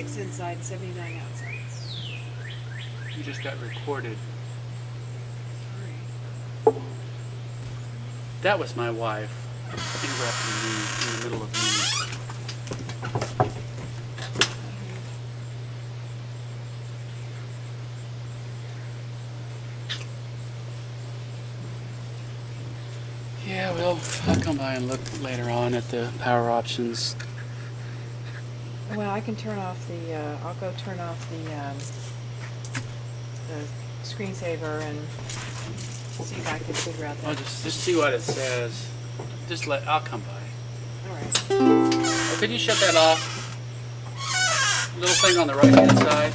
76 inside, 79 outside. You just got recorded. That was my wife interrupting me in the middle of me. Yeah, well, I'll come by and look later on at the power options. Well, I can turn off the, uh, I'll go turn off the, um, the screensaver and see if I can figure out I'll just, just see what it says. Just let, I'll come by. Alright. Oh, could you shut that off? Little thing on the right hand side?